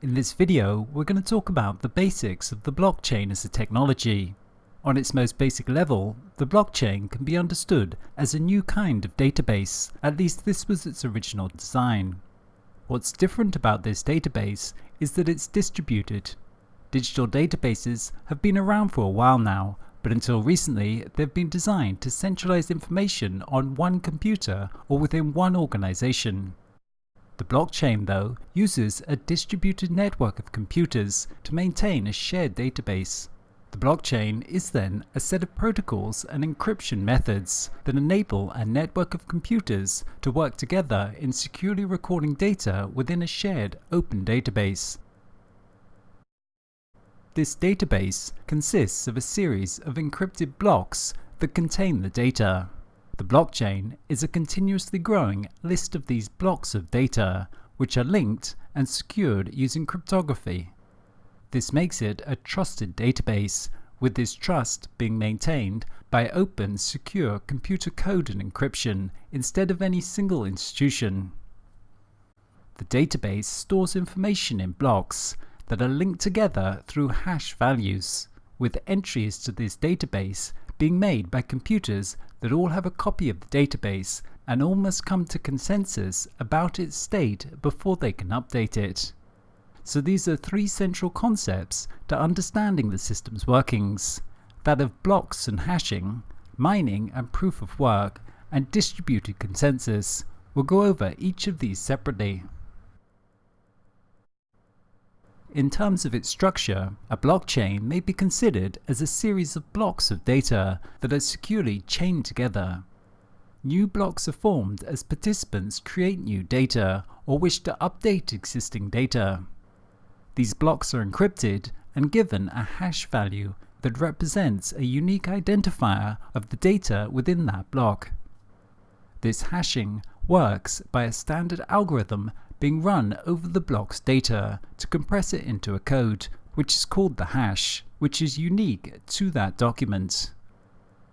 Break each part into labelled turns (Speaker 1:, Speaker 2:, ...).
Speaker 1: In this video, we're going to talk about the basics of the blockchain as a technology. On its most basic level, the blockchain can be understood as a new kind of database, at least this was its original design. What's different about this database is that it's distributed. Digital databases have been around for a while now, but until recently they've been designed to centralize information on one computer or within one organization. The blockchain, though, uses a distributed network of computers to maintain a shared database. The blockchain is then a set of protocols and encryption methods that enable a network of computers to work together in securely recording data within a shared open database. This database consists of a series of encrypted blocks that contain the data. The blockchain is a continuously growing list of these blocks of data, which are linked and secured using cryptography. This makes it a trusted database, with this trust being maintained by open, secure computer code and encryption instead of any single institution. The database stores information in blocks that are linked together through hash values, with entries to this database being made by computers that all have a copy of the database and all must come to consensus about its state before they can update it. So these are three central concepts to understanding the system's workings, that of blocks and hashing, mining and proof of work, and distributed consensus. We'll go over each of these separately. In terms of its structure, a blockchain may be considered as a series of blocks of data that are securely chained together. New blocks are formed as participants create new data or wish to update existing data. These blocks are encrypted and given a hash value that represents a unique identifier of the data within that block. This hashing works by a standard algorithm being run over the block's data to compress it into a code, which is called the hash, which is unique to that document.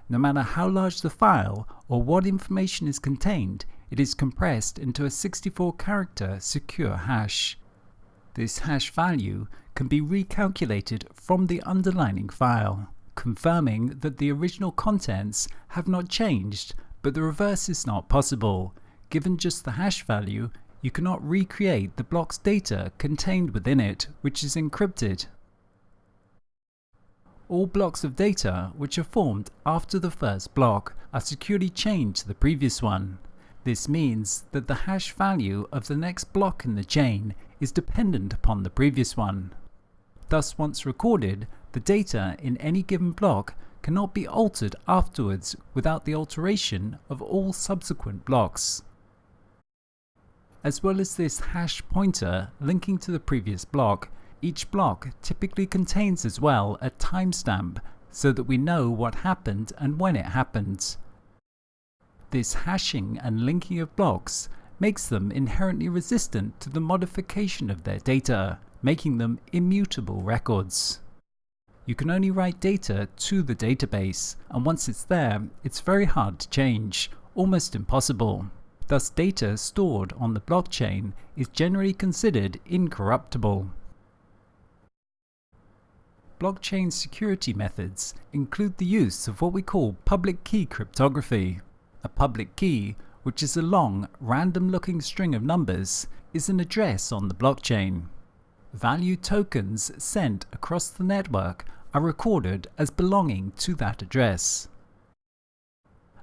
Speaker 1: No matter how large the file or what information is contained, it is compressed into a 64 character secure hash. This hash value can be recalculated from the underlining file, confirming that the original contents have not changed, but the reverse is not possible. Given just the hash value, you cannot recreate the block's data contained within it, which is encrypted. All blocks of data which are formed after the first block are securely chained to the previous one. This means that the hash value of the next block in the chain is dependent upon the previous one. Thus once recorded, the data in any given block cannot be altered afterwards without the alteration of all subsequent blocks. As well as this hash pointer linking to the previous block, each block typically contains as well a timestamp so that we know what happened and when it happened. This hashing and linking of blocks makes them inherently resistant to the modification of their data, making them immutable records. You can only write data to the database, and once it's there, it's very hard to change, almost impossible. Thus data stored on the blockchain is generally considered incorruptible. Blockchain security methods include the use of what we call public key cryptography. A public key, which is a long, random-looking string of numbers, is an address on the blockchain. Value tokens sent across the network are recorded as belonging to that address.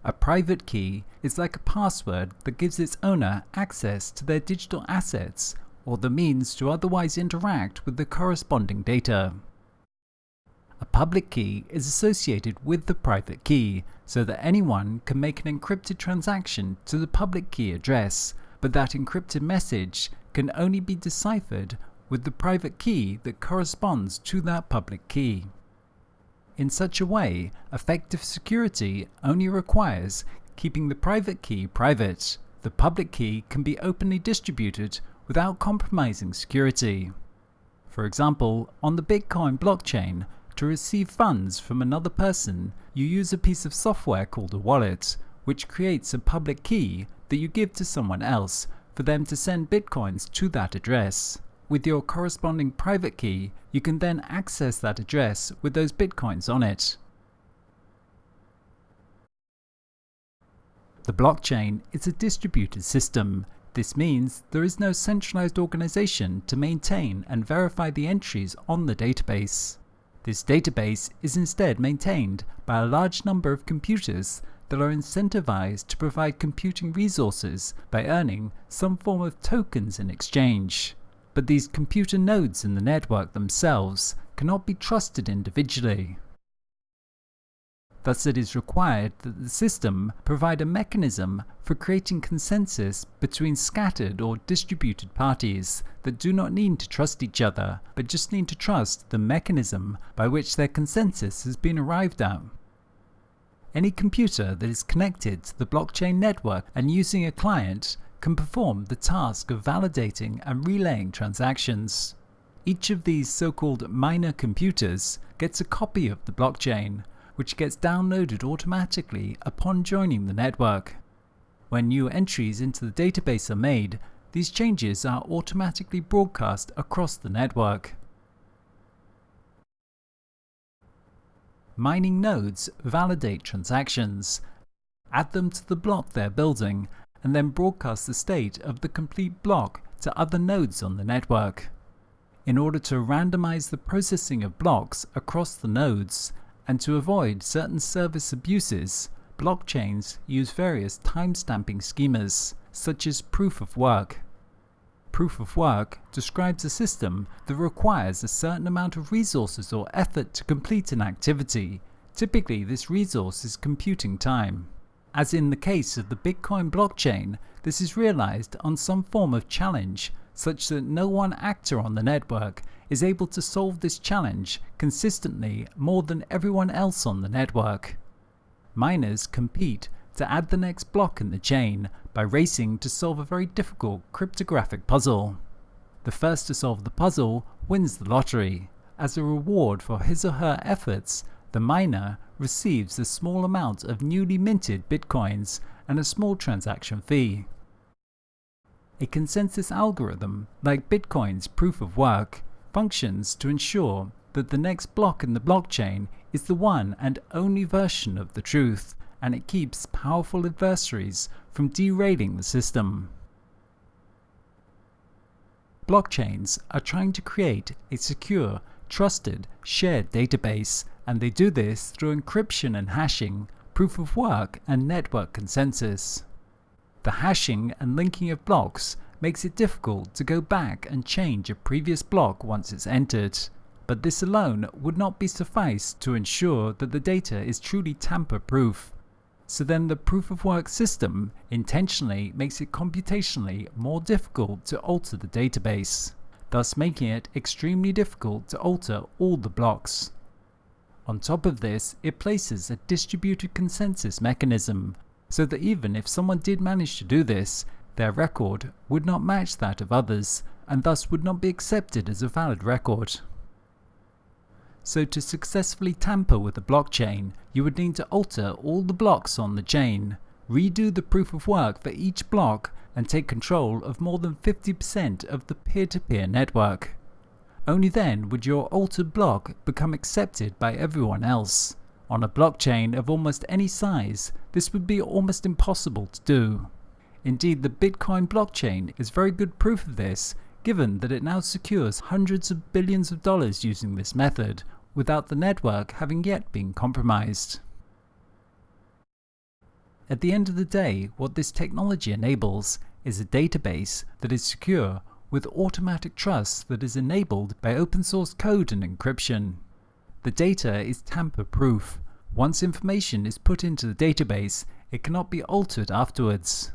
Speaker 1: A private key is like a password that gives its owner access to their digital assets or the means to otherwise interact with the corresponding data. A public key is associated with the private key so that anyone can make an encrypted transaction to the public key address, but that encrypted message can only be deciphered with the private key that corresponds to that public key. In such a way, effective security only requires keeping the private key private. The public key can be openly distributed without compromising security. For example, on the Bitcoin blockchain, to receive funds from another person, you use a piece of software called a wallet, which creates a public key that you give to someone else for them to send bitcoins to that address. With your corresponding private key, you can then access that address with those bitcoins on it. The blockchain is a distributed system. This means there is no centralized organization to maintain and verify the entries on the database. This database is instead maintained by a large number of computers that are incentivized to provide computing resources by earning some form of tokens in exchange. But these computer nodes in the network themselves cannot be trusted individually. Thus it is required that the system provide a mechanism for creating consensus between scattered or distributed parties that do not need to trust each other, but just need to trust the mechanism by which their consensus has been arrived at. Any computer that is connected to the blockchain network and using a client can perform the task of validating and relaying transactions. Each of these so-called miner computers gets a copy of the blockchain, which gets downloaded automatically upon joining the network. When new entries into the database are made, these changes are automatically broadcast across the network. Mining nodes validate transactions, add them to the block they're building, and then broadcast the state of the complete block to other nodes on the network. In order to randomize the processing of blocks across the nodes, and to avoid certain service abuses, blockchains use various timestamping schemas, such as proof of work. Proof of work describes a system that requires a certain amount of resources or effort to complete an activity. Typically, this resource is computing time. As in the case of the Bitcoin blockchain, this is realized on some form of challenge such that no one actor on the network is able to solve this challenge consistently more than everyone else on the network. Miners compete to add the next block in the chain by racing to solve a very difficult cryptographic puzzle. The first to solve the puzzle wins the lottery. As a reward for his or her efforts, the miner receives a small amount of newly minted bitcoins and a small transaction fee. A consensus algorithm, like Bitcoin's proof of work, functions to ensure that the next block in the blockchain is the one and only version of the truth, and it keeps powerful adversaries from derailing the system. Blockchains are trying to create a secure, trusted, shared database, and they do this through encryption and hashing, proof of work, and network consensus. The hashing and linking of blocks makes it difficult to go back and change a previous block once it's entered. But this alone would not be suffice to ensure that the data is truly tamper-proof. So then the proof of work system intentionally makes it computationally more difficult to alter the database, thus making it extremely difficult to alter all the blocks. On top of this, it places a distributed consensus mechanism so that even if someone did manage to do this, their record would not match that of others, and thus would not be accepted as a valid record. So to successfully tamper with a blockchain, you would need to alter all the blocks on the chain, redo the proof of work for each block, and take control of more than 50% of the peer-to-peer -peer network. Only then would your altered block become accepted by everyone else. On a blockchain of almost any size, this would be almost impossible to do. Indeed, the Bitcoin blockchain is very good proof of this, given that it now secures hundreds of billions of dollars using this method, without the network having yet been compromised. At the end of the day, what this technology enables is a database that is secure with automatic trust that is enabled by open source code and encryption. The data is tamper-proof. Once information is put into the database, it cannot be altered afterwards.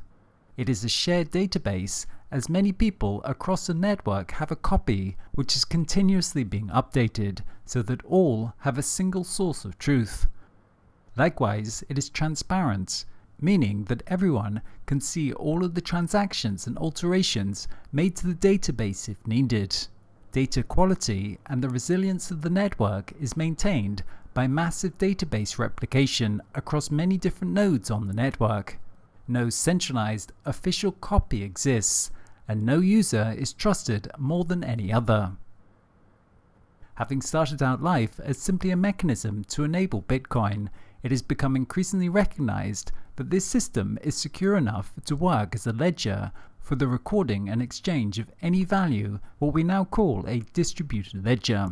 Speaker 1: It is a shared database as many people across a network have a copy which is continuously being updated so that all have a single source of truth. Likewise, it is transparent, meaning that everyone can see all of the transactions and alterations made to the database if needed. Data quality and the resilience of the network is maintained by massive database replication across many different nodes on the network. No centralized official copy exists, and no user is trusted more than any other. Having started out life as simply a mechanism to enable Bitcoin, it has become increasingly recognized that this system is secure enough to work as a ledger for the recording and exchange of any value, what we now call a distributed ledger.